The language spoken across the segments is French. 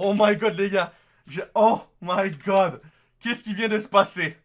Oh my god, les gars. Oh my god. Qu'est-ce qui vient de se passer?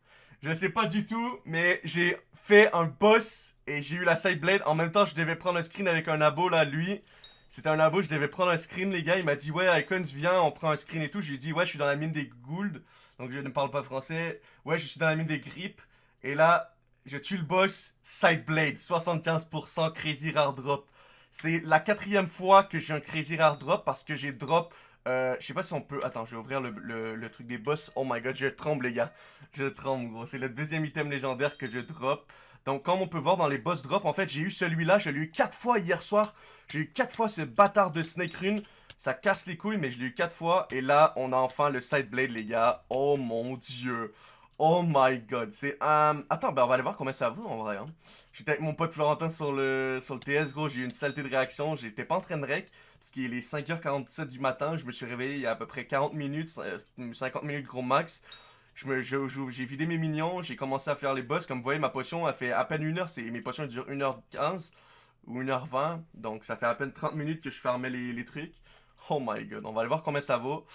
Je sais pas du tout, mais j'ai fait un boss et j'ai eu la side blade. En même temps, je devais prendre un screen avec un abo là, lui. C'était un abo, je devais prendre un screen, les gars. Il m'a dit, ouais, Icons, viens, on prend un screen et tout. Je lui ai dit, ouais, je suis dans la mine des Gould. Donc, je ne parle pas français. Ouais, je suis dans la mine des Grippes. Et là, je tue le boss, side blade, 75% crazy rare drop. C'est la quatrième fois que j'ai un crazy rare drop parce que j'ai drop euh, je sais pas si on peut... Attends, je vais ouvrir le, truc des boss. Oh my god, je tremble, les gars. Je tremble, gros. C'est le deuxième item légendaire que je drop. Donc, comme on peut voir dans les boss drop, en fait, j'ai eu celui-là. Je l'ai eu 4 fois hier soir. J'ai eu 4 fois ce bâtard de Snake Rune. Ça casse les couilles, mais je l'ai eu 4 fois. Et là, on a enfin le Side Blade, les gars. Oh mon dieu. Oh my god. C'est... un... attends, ben on va aller voir combien ça vaut, en vrai. Hein. J'étais avec mon pote Florentin sur le, sur le TS, gros. J'ai eu une saleté de réaction. J'étais pas en train de rec parce qu'il est 5h47 du matin, je me suis réveillé il y a à peu près 40 minutes, 50 minutes gros max. J'ai vidé mes minions, j'ai commencé à faire les boss. Comme vous voyez, ma potion a fait à peine 1 heure. Mes potions durent 1h15 ou 1h20. Donc ça fait à peine 30 minutes que je fermais les, les trucs. Oh my god, on va aller voir combien ça vaut.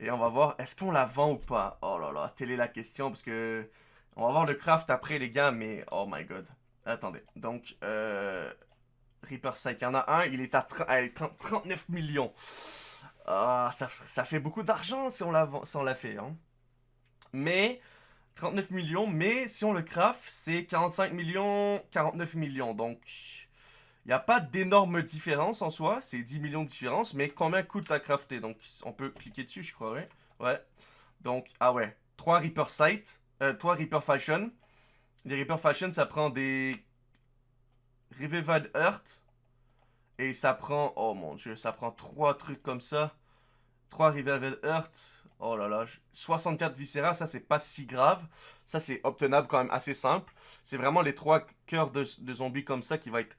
Et on va voir, est-ce qu'on la vend ou pas? Oh là là, telle est la question, parce que... On va voir le craft après, les gars, mais... Oh my god. Attendez, donc... Euh... Reaper 5. Il y en a un, il est à 39 millions. Ah, ça, fait beaucoup d'argent si on l'a fait. Hein. Mais, 39 millions, mais si on le craft, c'est 45 millions, 49 millions. Donc, il n'y a pas d'énorme différence en soi. C'est 10 millions de différence, mais combien coûte à crafter Donc, on peut cliquer dessus, je crois, ouais. Donc, ah ouais. 3 Reaper Sight, euh, 3 Reaper Fashion. Les Reaper Fashion, ça prend des Revivad Earth. Et ça prend, oh mon dieu, ça prend trois trucs comme ça. Trois Revivad Earth. Oh là là, 64 Viscera, ça c'est pas si grave. Ça c'est obtenable quand même assez simple. C'est vraiment les trois cœurs de, zombies comme ça qui va être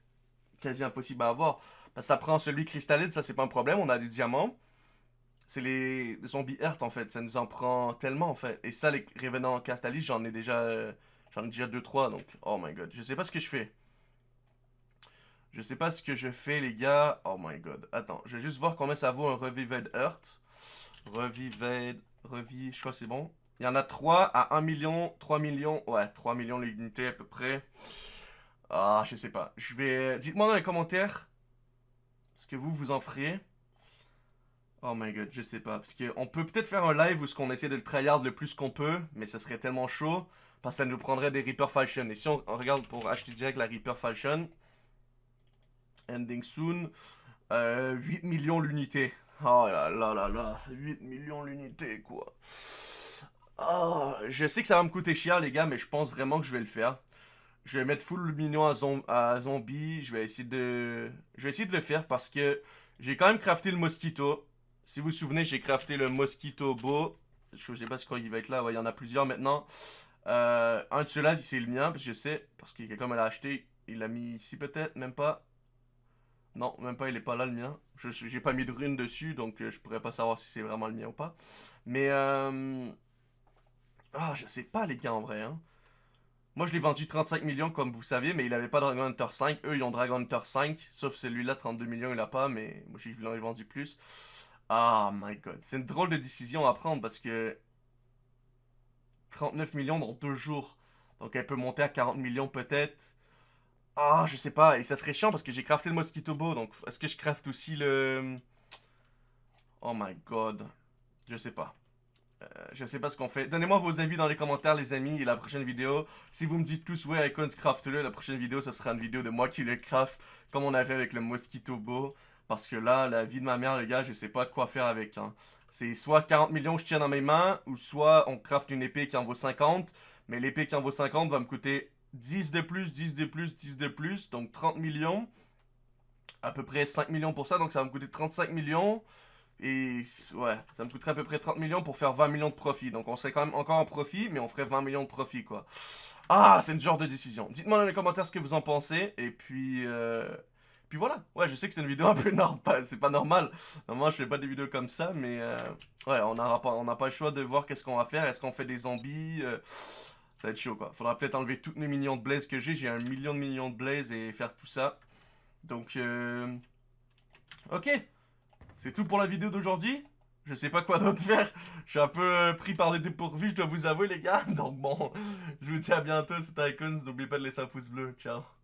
quasi impossible à avoir. ça prend celui cristalline, ça c'est pas un problème, on a des diamants. C'est les, zombies Earth en fait, ça nous en prend tellement en fait. Et ça, les Revenants Castalis, j'en ai déjà... Euh, j'en ai déjà 2-3, donc... Oh my god, je sais pas ce que je fais. Je sais pas ce que je fais, les gars. Oh my god. Attends, je vais juste voir combien ça vaut un Revived Earth. Revived... Revi... Je crois que c'est bon. Il y en a 3 à 1 million, 3 millions. Ouais, 3 millions l'unité à peu près. Ah, je sais pas. Je vais... Dites-moi dans les commentaires ce que vous, vous en ferez. Oh my god, je sais pas. Parce qu'on peut peut-être faire un live où ce qu'on essaie de le tryhard le plus qu'on peut. Mais ça serait tellement chaud. Parce que ça nous prendrait des Reaper Falchion. Et si on regarde pour acheter direct la Reaper Falchion... Ending soon. 8 euh, millions l'unité. Oh là là là là. 8 millions l'unité, quoi. Oh, je sais que ça va me coûter cher, les gars, mais je pense vraiment que je vais le faire. Je vais mettre full minion à, à zombie. Je vais essayer de... Je vais essayer de le faire parce que j'ai quand même crafté le mosquito. Si vous vous souvenez, j'ai crafté le mosquito beau. Je sais pas ce qu'il va être là. il y en a plusieurs maintenant. Euh, un de ceux-là, c'est le mien, parce que je sais. Parce que quelqu'un me l'a acheté. Il l'a mis ici peut-être, même pas. Non, même pas, il est pas là le mien. Je J'ai pas mis de rune dessus, donc euh, je pourrais pas savoir si c'est vraiment le mien ou pas. Mais, euh... Ah, je sais pas les gars en vrai, hein. Moi, je l'ai vendu 35 millions, comme vous savez, mais il avait pas Dragon Hunter 5. Eux, ils ont Dragon Hunter 5, sauf celui-là, 32 millions, il a pas, mais moi, j'ai vendu plus. Ah, my god. C'est une drôle de décision à prendre, parce que... 39 millions dans deux jours. Donc, elle peut monter à 40 millions peut-être. Ah, je sais pas. Et ça serait chiant parce que j'ai crafté le Mosquito Bow. Donc, est-ce que je craft aussi le... Oh my god. Je sais pas. Euh, je sais pas ce qu'on fait. Donnez-moi vos avis dans les commentaires, les amis, et la prochaine vidéo. Si vous me dites tous, ouais, Icons, craft-le, la prochaine vidéo, ce sera une vidéo de moi qui le craft, comme on avait avec le Mosquito Bow. Parce que là, la vie de ma mère, les gars, je sais pas quoi faire avec. Hein. C'est soit 40 millions que je tiens dans mes mains, ou soit on craft une épée qui en vaut 50. Mais l'épée qui en vaut 50 va me coûter 10 de plus, 10 de plus, 10 de plus, donc 30 millions. À peu près 5 millions pour ça, donc ça va me coûter 35 millions. Et ouais, ça me coûterait à peu près 30 millions pour faire 20 millions de profit. Donc on serait quand même encore en profit, mais on ferait 20 millions de profit, quoi. Ah, c'est une genre de décision. Dites-moi dans les commentaires ce que vous en pensez. Et puis... Euh... Puis voilà. Ouais, je sais que c'est une vidéo un peu normale. C'est pas normal. Normalement, je fais pas des vidéos comme ça, mais... Euh... Ouais, on n'a pas, pas le choix de voir qu'est-ce qu'on va faire. Est-ce qu'on fait des zombies euh... Ça va être chaud, quoi. Faudra peut-être enlever toutes mes millions de blaze que j'ai. J'ai un million de millions de blaze et faire tout ça. Donc, euh... Ok. C'est tout pour la vidéo d'aujourd'hui. Je sais pas quoi d'autre faire. Je suis un peu euh, pris par les dépourvus, je dois vous avouer, les gars. Donc bon, je vous dis à bientôt, c'était Icons. N'oubliez pas de laisser un pouce bleu. Ciao.